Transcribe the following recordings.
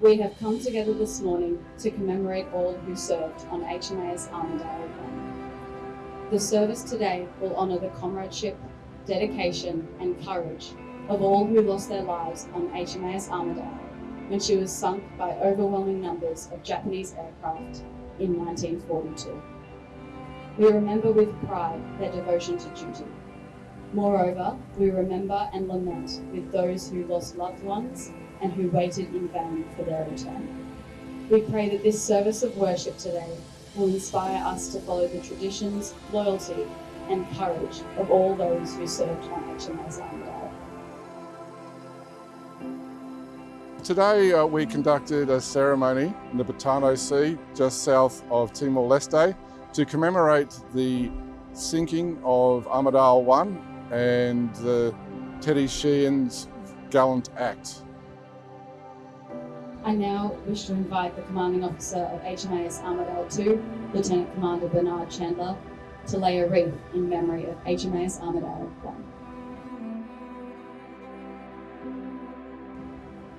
We have come together this morning to commemorate all who served on HMAS Armidale 1. The service today will honour the comradeship, dedication and courage of all who lost their lives on HMAS Armidale when she was sunk by overwhelming numbers of Japanese aircraft in 1942. We remember with pride their devotion to duty. Moreover, we remember and lament with those who lost loved ones and who waited in vain for their return. We pray that this service of worship today will inspire us to follow the traditions, loyalty, and courage of all those who served on HMAS Armidale. Today uh, we conducted a ceremony in the Betano Sea just south of Timor-Leste to commemorate the sinking of Armidale 1 and Teddy Sheean's gallant act. I now wish to invite the commanding officer of HMAS Armidale 2, Lieutenant Commander Bernard Chandler, to lay a wreath in memory of HMAS Armidale 1.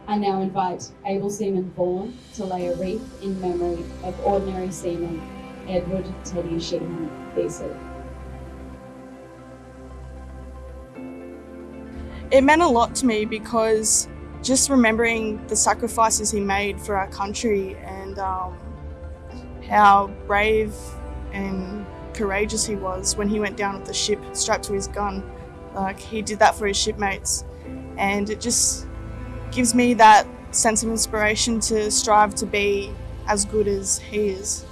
I now invite Able Seaman Vaughan to lay a wreath in memory of Ordinary Seaman Edward Teddy Sheehan, VC. It meant a lot to me because just remembering the sacrifices he made for our country and um, how brave and courageous he was when he went down with the ship strapped to his gun. Like he did that for his shipmates, and it just gives me that sense of inspiration to strive to be as good as he is.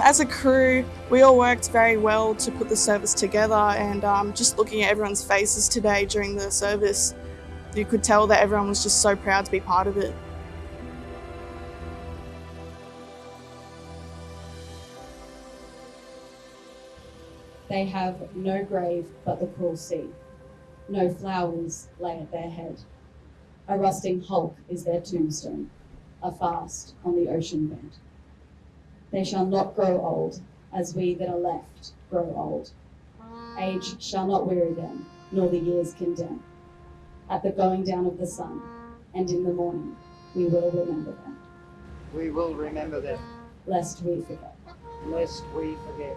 As a crew, we all worked very well to put the service together and um, just looking at everyone's faces today during the service, you could tell that everyone was just so proud to be part of it. They have no grave but the cruel sea. No flowers lay at their head. A rusting hulk is their tombstone, a fast on the ocean bed. They shall not grow old, as we that are left grow old. Age shall not weary them, nor the years condemn. At the going down of the sun, and in the morning, we will remember them, We will remember them, lest we forget. lest we forget.